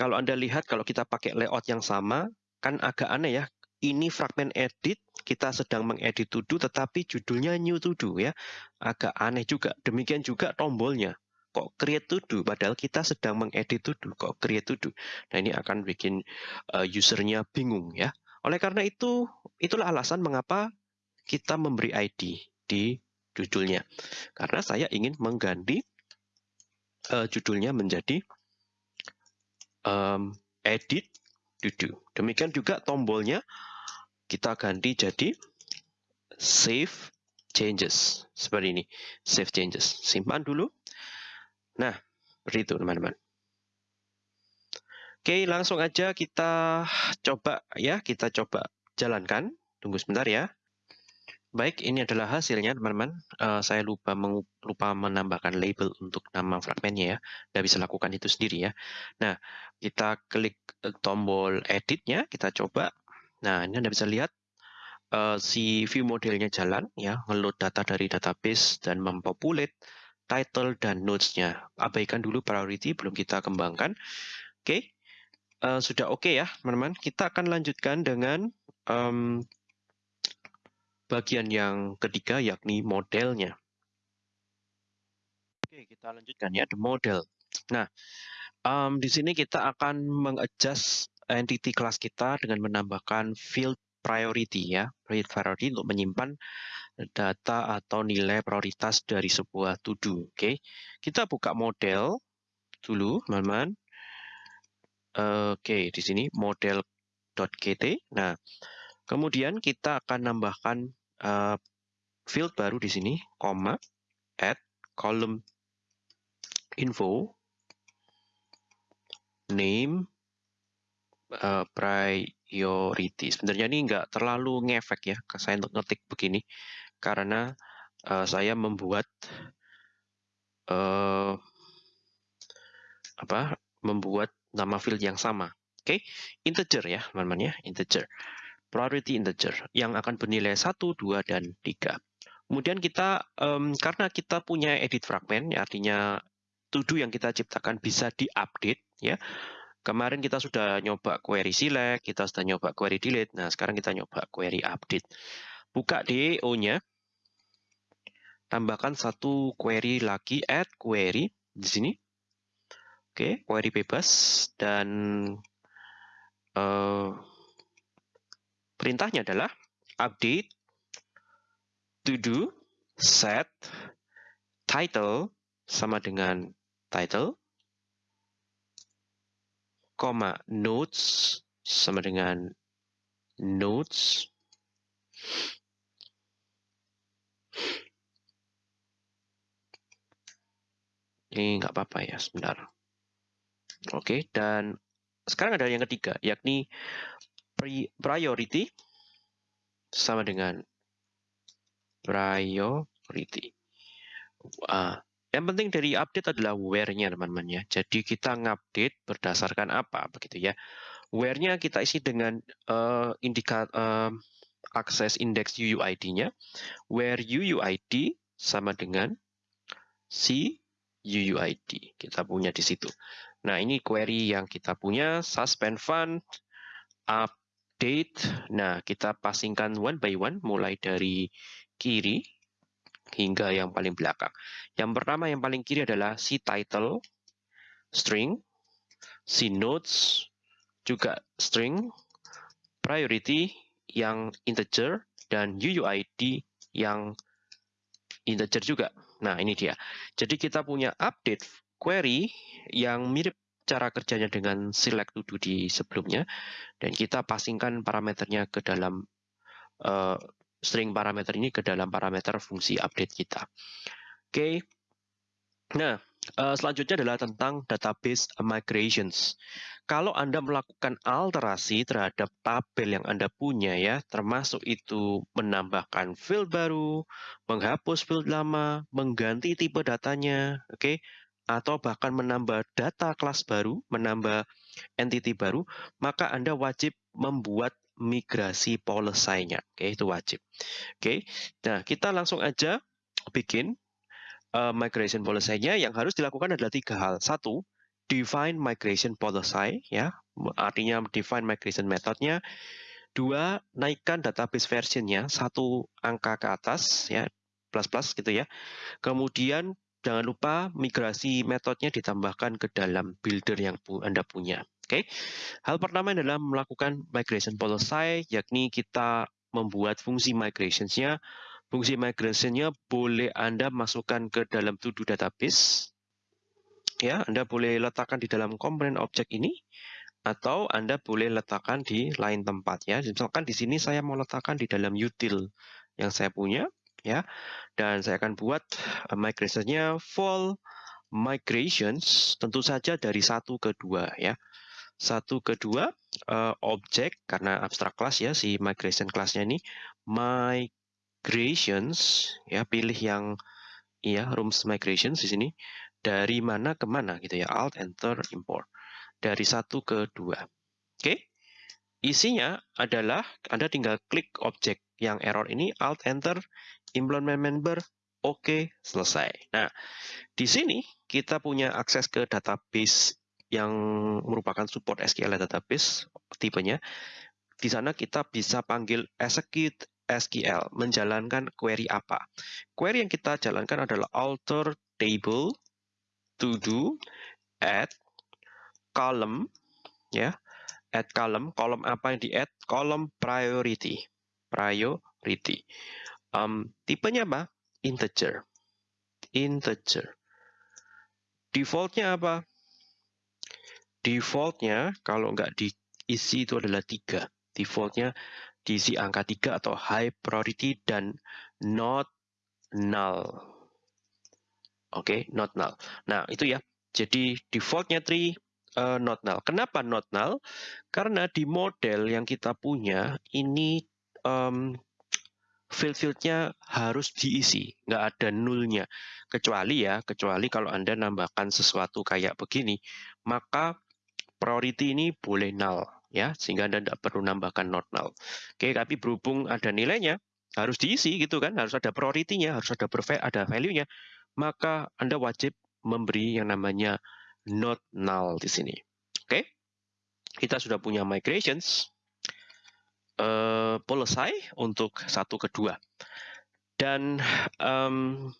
Kalau Anda lihat, kalau kita pakai layout yang sama, kan agak aneh ya ini fragmen edit, kita sedang mengedit to do, tetapi judulnya new to do ya. Agak aneh juga. Demikian juga tombolnya. Kok create to do, padahal kita sedang mengedit to do, kok create to do. Nah ini akan bikin uh, usernya bingung ya. Oleh karena itu, itulah alasan mengapa kita memberi ID di judulnya. Karena saya ingin mengganti uh, judulnya menjadi um, edit do. Demikian juga tombolnya kita ganti jadi save changes seperti ini save changes simpan dulu nah seperti itu teman-teman oke langsung aja kita coba ya kita coba jalankan tunggu sebentar ya Baik, ini adalah hasilnya teman-teman. Uh, saya lupa lupa menambahkan label untuk nama fragmennya ya. Tidak bisa lakukan itu sendiri ya. Nah, kita klik uh, tombol editnya, kita coba. Nah, ini Anda bisa lihat uh, si view modelnya jalan ya, ngeload data dari database dan mempopulate title dan notes-nya. Abaikan dulu priority, belum kita kembangkan. Oke, okay. Uh, sudah oke okay ya teman-teman. Kita akan lanjutkan dengan um, bagian yang ketiga yakni modelnya. Oke, kita lanjutkan ya, the model. Nah, um, di sini kita akan mengadjust entity class kita dengan menambahkan field priority ya, field priority untuk menyimpan data atau nilai prioritas dari sebuah to-do. Oke, kita buka model dulu, teman-teman. Oke, di sini model.gt. Nah, kemudian kita akan nambahkan uh, field baru di sini, koma, add column info, name, uh, priority. Sebenarnya ini nggak terlalu ngefek ya, saya ngetik begini, karena uh, saya membuat uh, apa? Membuat nama field yang sama. Oke, okay? integer ya, teman-teman ya, integer priority integer yang akan bernilai 1, 2, dan 3. Kemudian kita, um, karena kita punya edit fragment, ya, artinya to yang kita ciptakan bisa diupdate, ya. Kemarin kita sudah nyoba query select, kita sudah nyoba query delete, nah sekarang kita nyoba query update. Buka DEO-nya, tambahkan satu query lagi, add query di sini. Oke, query bebas, dan uh, Perintahnya adalah update to do set title sama dengan title, koma notes sama dengan notes, ini nggak apa-apa ya sebentar. Oke, dan sekarang ada yang ketiga, yakni priority sama dengan priority. Uh, yang penting dari update adalah where-nya teman-teman ya. Jadi kita ngupdate berdasarkan apa begitu ya. Where-nya kita isi dengan uh, indikat uh, akses index UUID-nya. Where UUID sama dengan si UUID. Kita punya di situ. Nah, ini query yang kita punya suspend fund up date. Nah, kita passingkan one by one mulai dari kiri hingga yang paling belakang. Yang pertama yang paling kiri adalah si title string, si notes juga string, priority yang integer dan UUID yang integer juga. Nah, ini dia. Jadi kita punya update query yang mirip cara kerjanya dengan select to do di sebelumnya dan kita passingkan parameternya ke dalam uh, string parameter ini ke dalam parameter fungsi update kita. Oke. Okay. Nah, uh, selanjutnya adalah tentang database migrations. Kalau Anda melakukan alterasi terhadap tabel yang Anda punya ya, termasuk itu menambahkan field baru, menghapus field lama, mengganti tipe datanya, oke, okay? Atau bahkan menambah data kelas baru, menambah entity baru, maka Anda wajib membuat migrasi policy-nya. Oke, itu wajib. Oke. Nah, kita langsung aja bikin uh, migration policy-nya yang harus dilakukan adalah tiga hal. Satu, define migration policy ya, artinya define migration methodnya. Dua, naikkan database versionnya satu angka ke atas ya, plus plus gitu ya. Kemudian Jangan lupa migrasi metodenya ditambahkan ke dalam builder yang Anda punya. Oke, okay? hal pertama adalah melakukan migration policy, yakni kita membuat fungsi migrationsnya. Fungsi migrationnya boleh Anda masukkan ke dalam to-do database. Ya, Anda boleh letakkan di dalam komponen objek ini, atau Anda boleh letakkan di lain tempat. Ya, misalkan di sini saya mau letakkan di dalam util yang saya punya ya. Dan saya akan buat uh, migrasinya full migrations tentu saja dari satu ke dua ya. Satu ke dua uh, objek karena abstrak class ya si migration classnya ini migration migrations ya pilih yang ya rooms migrations di sini dari mana ke mana gitu ya alt enter import dari satu ke dua oke okay? isinya adalah anda tinggal klik objek yang error ini alt enter implement member oke okay, selesai. Nah di sini kita punya akses ke database yang merupakan support SQL database tipenya. Di sana kita bisa panggil execute SQL, menjalankan query apa. Query yang kita jalankan adalah alter table to do add column ya. Add column kolom apa yang di add kolom priority. Priority um, tipenya apa integer integer defaultnya apa defaultnya kalau nggak diisi itu adalah tiga defaultnya diisi angka 3 atau high priority dan not null. Oke, okay, not null. Nah, itu ya. Jadi defaultnya 3 uh, eh, not null. Kenapa not null? Karena di model yang kita punya ini um, field-fieldnya harus diisi, nggak ada nulnya. Kecuali ya, kecuali kalau Anda nambahkan sesuatu kayak begini, maka priority ini boleh null ya sehingga Anda tidak perlu nambahkan not null. Oke, tapi berhubung ada nilainya harus diisi gitu kan, harus ada priority-nya, harus ada ada value-nya, maka Anda wajib memberi yang namanya not null di sini. Oke. Kita sudah punya migrations uh, untuk satu kedua. Dan um,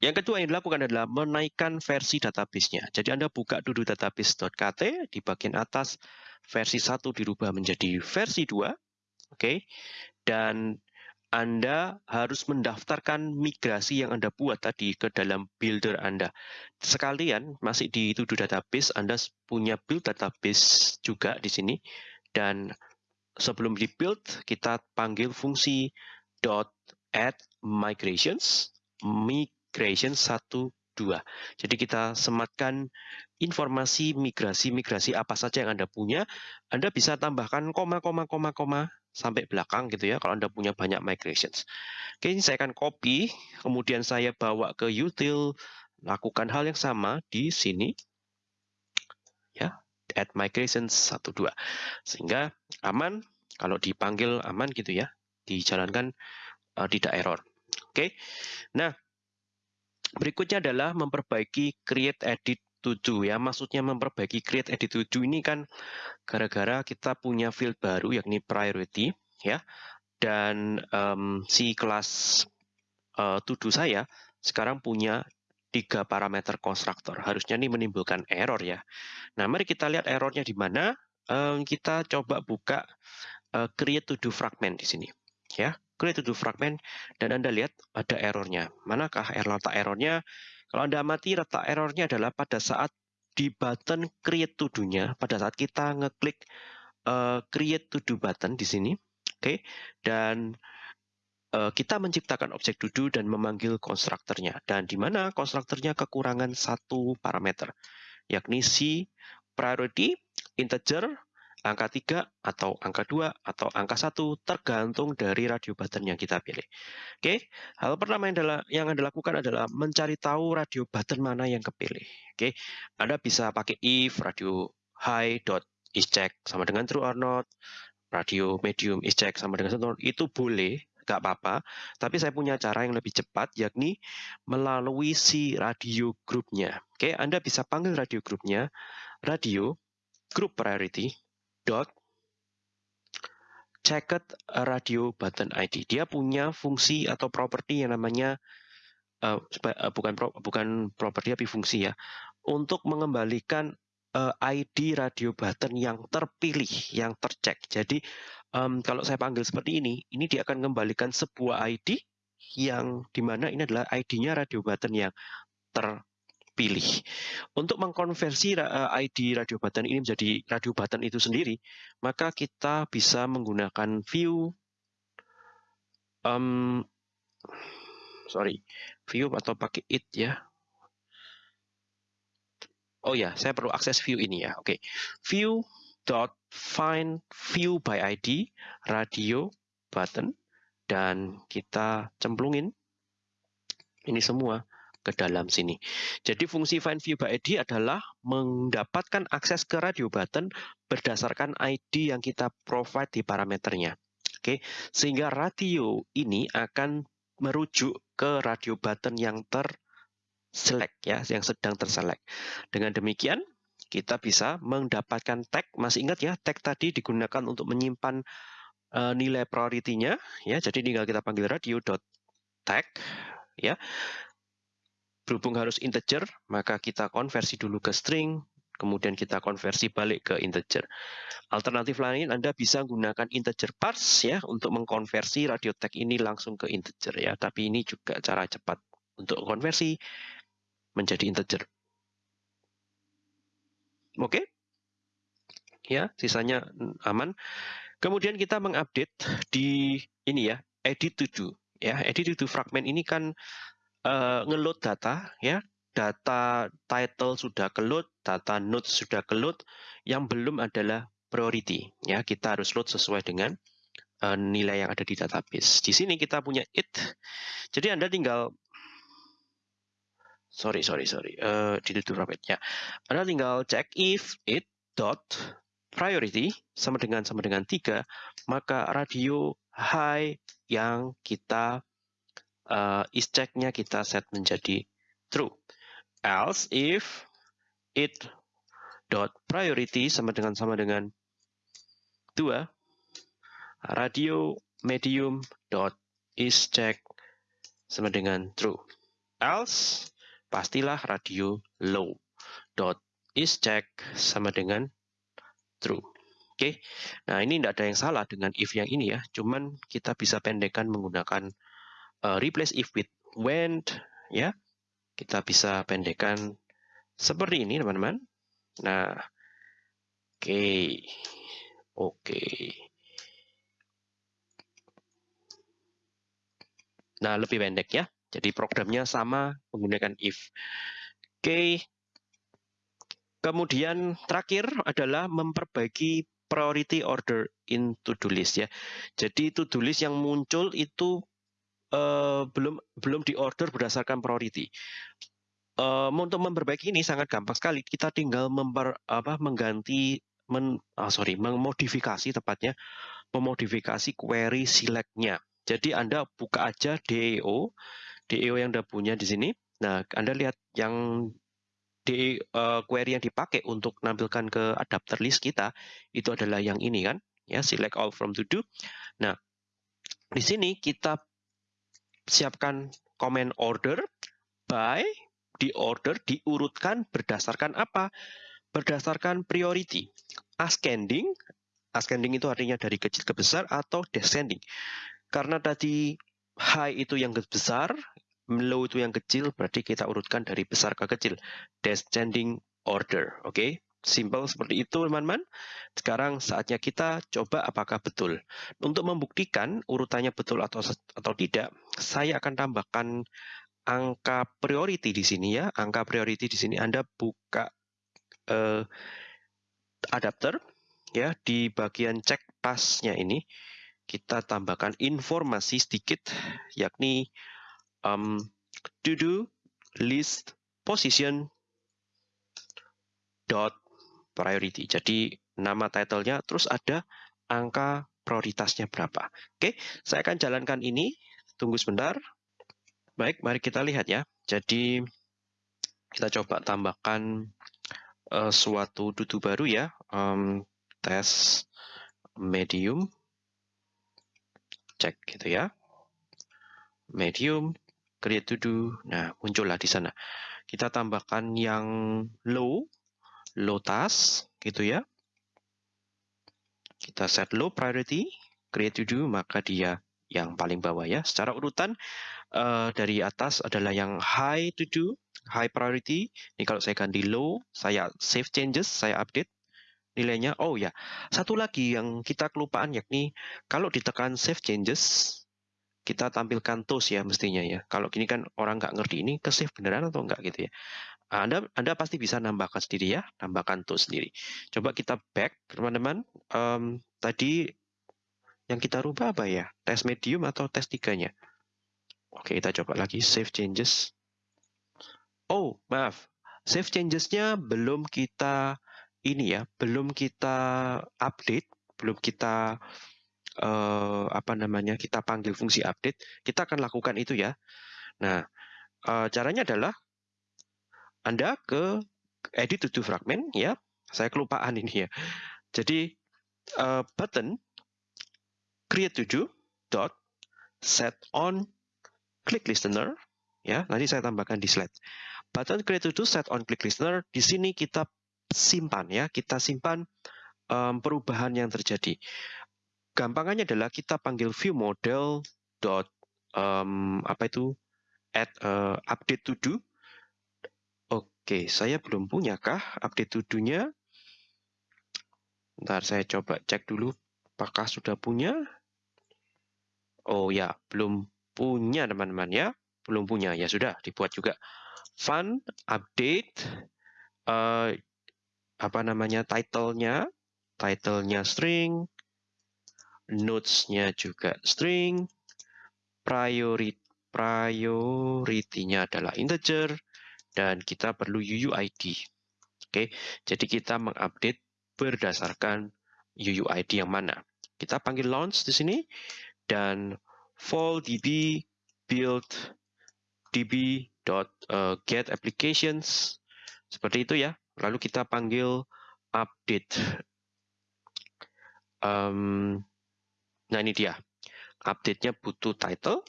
yang kedua yang dilakukan adalah menaikkan versi database-nya. Jadi Anda buka dulu database.kt, di bagian atas versi 1 dirubah menjadi versi 2. Oke. Okay? Dan anda harus mendaftarkan migrasi yang Anda buat tadi ke dalam builder Anda. Sekalian masih di to-do database, Anda punya build database juga di sini. Dan sebelum di build, kita panggil fungsi .add migrations, migration 1 2. Jadi kita sematkan informasi migrasi-migrasi apa saja yang Anda punya. Anda bisa tambahkan koma, koma, koma, koma sampai belakang gitu ya kalau Anda punya banyak migrations. Oke, ini saya akan copy, kemudian saya bawa ke util, lakukan hal yang sama di sini. Ya, add migrations 1 2. Sehingga aman kalau dipanggil aman gitu ya, dijalankan uh, tidak error. Oke. Nah, Berikutnya adalah memperbaiki create edit to do ya. Maksudnya memperbaiki create edit to do ini kan gara-gara kita punya field baru yakni priority ya. Dan um, si kelas uh, to do saya sekarang punya tiga parameter konstruktor. Harusnya ini menimbulkan error ya. Nah, mari kita lihat errornya di mana. Um, kita coba buka uh, create to do fragment di sini ya create to do fragment dan Anda lihat ada errornya. Manakah error letak errornya? Kalau Anda amati letak errornya adalah pada saat di button create to do-nya, pada saat kita ngeklik uh, create to do button di sini, oke, okay? dan kita menciptakan objek do dan memanggil konstruktornya. Dan di mana konstruktornya kekurangan satu parameter, yakni si priority integer angka 3 atau angka 2 atau angka 1 tergantung dari radio button yang kita pilih. Oke, hal pertama yang, adalah, yang Anda lakukan adalah mencari tahu radio button mana yang kepilih. Oke, Anda bisa pakai if radio high dot is check sama dengan true or not, radio medium is check sama dengan true itu boleh, nggak apa-apa. Tapi saya punya cara yang lebih cepat, yakni melalui si radio grupnya. Oke, Anda bisa panggil radio grupnya, radio group priority, dot checked radio button ID. Dia punya fungsi atau properti yang namanya uh, bukan pro, bukan properti tapi fungsi ya untuk mengembalikan uh, ID radio button yang terpilih, yang tercek. Jadi um, kalau saya panggil seperti ini, ini dia akan mengembalikan sebuah ID yang di mana ini adalah ID-nya radio button yang ter pilih. Untuk mengkonversi eh, ID radio button ini menjadi radio button itu sendiri, maka kita bisa menggunakan view um, sorry, view atau pakai it ya. Oh ya, saya perlu akses view ini ya. Oke. Okay. View dot find view by ID radio button dan kita cemplungin ini semua ke dalam sini. Jadi fungsi find view by ID adalah mendapatkan akses ke radio button berdasarkan ID yang kita provide di parameternya. Oke, sehingga radio ini akan merujuk ke radio button yang terselect ya, yang sedang terselect. Dengan demikian, kita bisa mendapatkan tag. Masih ingat ya, tag tadi digunakan untuk menyimpan uh, nilai priority-nya ya. Jadi tinggal kita panggil radio dot tag ya berhubung harus integer, maka kita konversi dulu ke string, kemudian kita konversi balik ke integer. Alternatif lain Anda bisa gunakan integer parse ya untuk mengkonversi radio tag ini langsung ke integer ya, tapi ini juga cara cepat untuk konversi menjadi integer. Oke? Ya, sisanya aman. Kemudian kita mengupdate di ini ya, edit to do ya. Edit to do fragment ini kan uh, ngeload data ya data title sudah keload, data node sudah keload, yang belum adalah priority. Ya, kita harus load sesuai dengan uh, nilai yang ada di database. Di sini kita punya it. Jadi Anda tinggal sorry sorry sorry uh, di itu ya. Anda tinggal cek if it dot priority sama dengan sama dengan tiga, maka radio high yang kita uh, is check-nya kita set menjadi true. Else if it dot priority sama dengan sama dengan dua radio medium dot is check sama dengan true. Else pastilah radio low dot is check sama dengan true. Oke, okay. nah ini tidak ada yang salah dengan if yang ini ya, cuman kita bisa pendekkan menggunakan uh, replace if with when ya kita bisa pendekkan seperti ini teman-teman nah oke okay. oke okay. nah lebih pendek ya jadi programnya sama menggunakan if oke kemudian terakhir adalah memperbaiki priority order in to-do list ya. Jadi to-do list yang muncul itu uh, belum belum diorder berdasarkan priority. Uh, untuk memperbaiki ini sangat gampang sekali. Kita tinggal memper, apa, mengganti, men, oh, sorry, memodifikasi tepatnya, memodifikasi query select-nya. Jadi Anda buka aja DEO, DEO yang Anda punya di sini. Nah, Anda lihat yang di uh, query yang dipakai untuk menampilkan ke adapter list kita itu adalah yang ini kan, ya select all from to do. Nah, di sini kita siapkan comment order by di order diurutkan berdasarkan apa? Berdasarkan priority. Ascending, ascending itu artinya dari kecil ke besar atau descending. Karena tadi high itu yang besar, low itu yang kecil, berarti kita urutkan dari besar ke kecil. Descending order, oke? Okay? Simple seperti itu teman-teman. Sekarang saatnya kita coba apakah betul. Untuk membuktikan urutannya betul atau atau tidak, saya akan tambahkan angka priority di sini ya. Angka priority di sini Anda buka eh, adapter ya di bagian cek tasnya ini kita tambahkan informasi sedikit yakni um, to do list position dot priority. Jadi nama titlenya terus ada angka prioritasnya berapa. Oke, saya akan jalankan ini. Tunggu sebentar. Baik, mari kita lihat ya. Jadi kita coba tambahkan uh, suatu dudu baru ya. Um, tes medium. Cek gitu ya. Medium, create to do. Nah, muncullah di sana. Kita tambahkan yang low low task gitu ya. Kita set low priority, create to do, maka dia yang paling bawah ya. Secara urutan uh, dari atas adalah yang high to do, high priority. Ini kalau saya ganti low, saya save changes, saya update nilainya. Oh ya, satu lagi yang kita kelupaan yakni kalau ditekan save changes, kita tampilkan toast ya mestinya ya. Kalau gini kan orang nggak ngerti ini ke save beneran atau enggak gitu ya. Anda, Anda pasti bisa nambahkan sendiri ya, tambahkan tool sendiri. Coba kita back, teman-teman. Um, tadi Yang kita rubah apa ya? Tes medium atau tes tiganya? Oke, kita coba lagi save changes. Oh, maaf. Save changes-nya belum kita ini ya, belum kita update, belum kita uh, apa namanya? kita panggil fungsi update. Kita akan lakukan itu ya. Nah, uh, caranya adalah Anda ke edit to fragment ya. Saya kelupaan ini ya. Jadi uh, button create to do dot set on click listener ya. Nanti saya tambahkan di slide. Button create to set on click listener, di sini kita simpan ya, kita simpan um, perubahan yang terjadi. Gampangannya adalah kita panggil view model dot um, apa itu add uh, update to do. Oke, saya belum punya kah update to do-nya? Ntar saya coba cek dulu apakah sudah punya. Oh ya, belum punya teman-teman ya. Belum punya, ya sudah dibuat juga fun update uh, apa namanya title-nya title-nya string notes-nya juga string priority priority-nya adalah integer dan kita perlu UUID oke jadi kita mengupdate berdasarkan UUID yang mana kita panggil launch di sini dan fall db build db dot uh, get applications seperti itu ya. Lalu kita panggil update. Um, nah ini dia. Update-nya butuh title,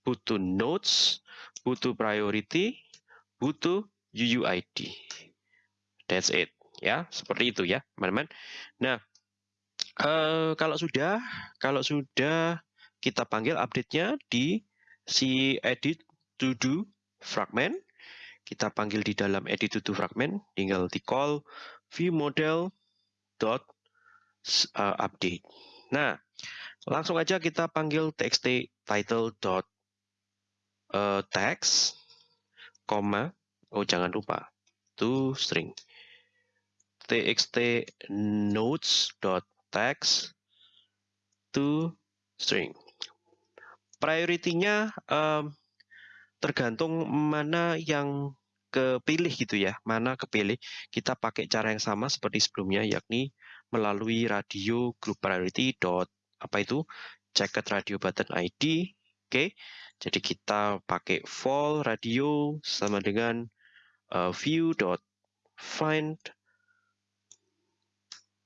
butuh notes, butuh priority, butuh UUID. That's it. Ya, seperti itu ya, teman-teman. Nah, uh, kalau sudah, kalau sudah kita panggil update-nya di si edit to do fragment. Kita panggil di dalam edit to fragment, tinggal di call view model dot uh, update. Nah, langsung aja kita panggil txt title dot uh, text, koma, oh jangan lupa, to string txt notes dot text to string. Priority-nya um, tergantung mana yang kepilih gitu ya, mana kepilih. Kita pakai cara yang sama seperti sebelumnya, yakni melalui radio group priority dot apa itu jacket radio button ID. Oke, okay. jadi kita pakai fall radio sama dengan uh, view dot find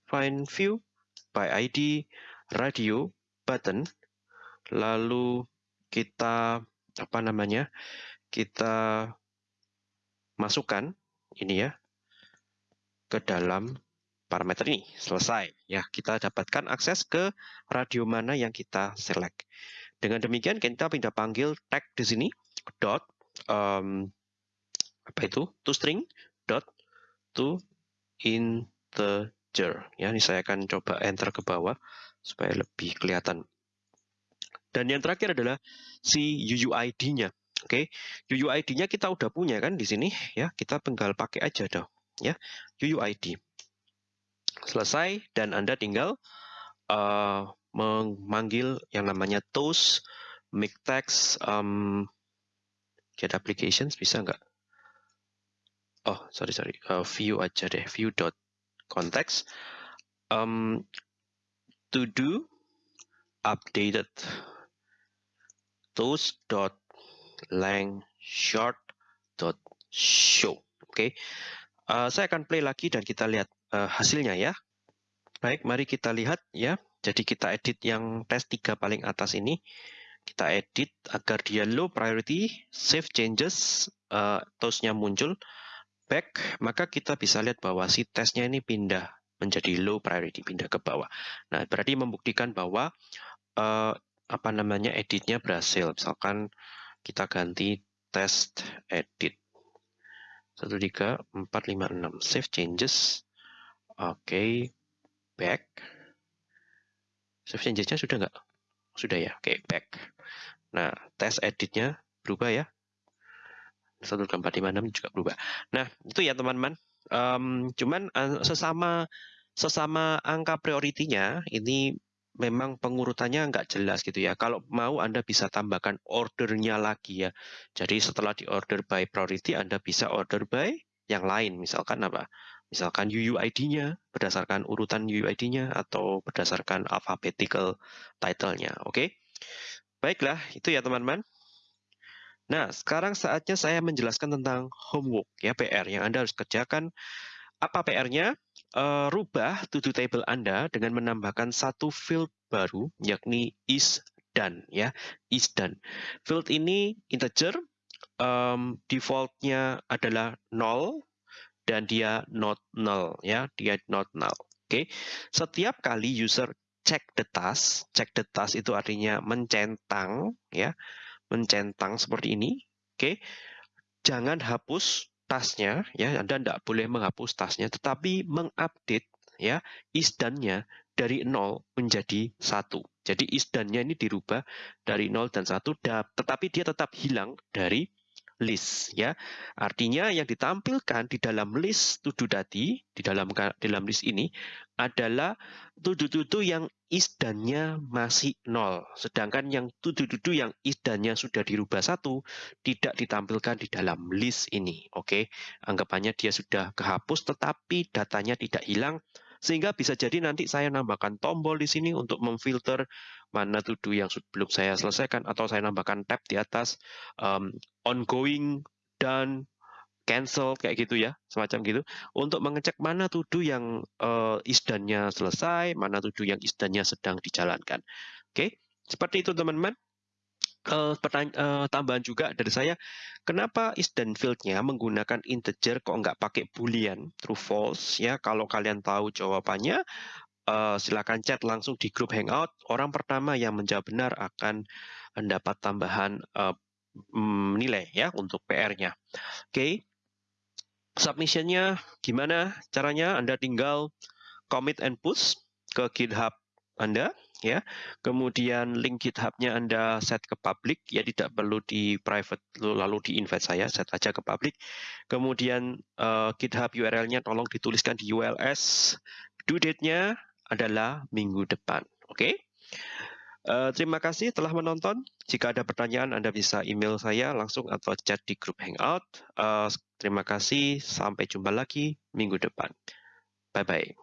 find view by ID radio button. Lalu kita apa namanya kita masukkan ini ya ke dalam parameter ini selesai ya kita dapatkan akses ke radio mana yang kita select dengan demikian kita pindah panggil tag di sini dot um, apa itu to string dot to integer ya ini saya akan coba enter ke bawah supaya lebih kelihatan dan yang terakhir adalah si UUID-nya. Oke, okay? UUID-nya kita udah punya kan di sini ya. Kita tinggal pakai aja dong ya. UUID. Selesai dan Anda tinggal uh, memanggil yang namanya toast make text um, get applications bisa nggak? Oh, sorry sorry. Uh, view aja deh. View dot. Um, to do updated toast.length.short.show. Oke, okay. uh, saya akan play lagi dan kita lihat uh, hasilnya ya. Baik, mari kita lihat ya. Jadi kita edit yang tes 3 paling atas ini. Kita edit agar dia low priority, save changes, uh, toastnya muncul, back, maka kita bisa lihat bahwa si tesnya ini pindah menjadi low priority, pindah ke bawah. Nah, berarti membuktikan bahwa uh, apa namanya editnya berhasil. Misalkan kita ganti test edit. 1, 3, 4, 5, 6. Save changes. Oke. Back. Save changesnya sudah nggak? Sudah ya. Oke, back. Nah, test editnya berubah ya. 1, 2, 4, 5, 6 juga berubah. Nah, itu ya teman-teman. Um, cuman uh, sesama sesama angka prioritinya ini memang pengurutannya nggak jelas gitu ya. Kalau mau Anda bisa tambahkan ordernya lagi ya. Jadi setelah di order by priority Anda bisa order by yang lain. Misalkan apa? Misalkan UUID-nya berdasarkan urutan UUID-nya atau berdasarkan alphabetical title-nya. Oke. Baiklah, itu ya teman-teman. Nah, sekarang saatnya saya menjelaskan tentang homework ya PR yang Anda harus kerjakan. Apa PR-nya? Uh, rubah to-do table Anda dengan menambahkan satu field baru, yakni is done ya, is done. Field ini integer, um, defaultnya adalah null dan dia not null ya, dia not null. Oke, okay. setiap kali user check the task, check the task itu artinya mencentang ya, mencentang seperti ini. Oke. Jangan hapus tasnya ya, Anda tidak boleh menghapus tasnya tetapi mengupdate ya isdannya dari 0 menjadi satu. Jadi isdannya ini dirubah dari 0 dan 1 tetapi dia tetap hilang dari list ya. Artinya yang ditampilkan di dalam list do tadi di dalam dalam list ini adalah do yang isdannya masih nol. Sedangkan yang do yang isdannya sudah dirubah satu tidak ditampilkan di dalam list ini. Oke, anggapannya dia sudah kehapus tetapi datanya tidak hilang sehingga bisa jadi nanti saya nambahkan tombol di sini untuk memfilter mana to do yang belum saya selesaikan atau saya nambahkan tab di atas um, ongoing dan cancel kayak gitu ya semacam gitu untuk mengecek mana to do yang uh, isdannya selesai mana to do yang isdannya sedang dijalankan oke okay? seperti itu teman-teman uh, uh, tambahan juga dari saya, kenapa is dan field-nya menggunakan integer kok nggak pakai boolean true false ya? Kalau kalian tahu jawabannya, uh, silakan chat langsung di grup hangout. Orang pertama yang menjawab benar akan mendapat tambahan uh, nilai ya untuk PR-nya. Oke, okay. submission-nya gimana caranya? Anda tinggal commit and push ke GitHub Anda ya. Kemudian link GitHub-nya Anda set ke public, ya tidak perlu di private lalu di invite saya, set aja ke public. Kemudian uh, GitHub URL-nya tolong dituliskan di ULS. Due date-nya adalah minggu depan. Oke. Okay? Uh, eh, terima kasih telah menonton. Jika ada pertanyaan, Anda bisa email saya langsung atau chat di grup Hangout. Uh, terima kasih. Sampai jumpa lagi minggu depan. Bye-bye.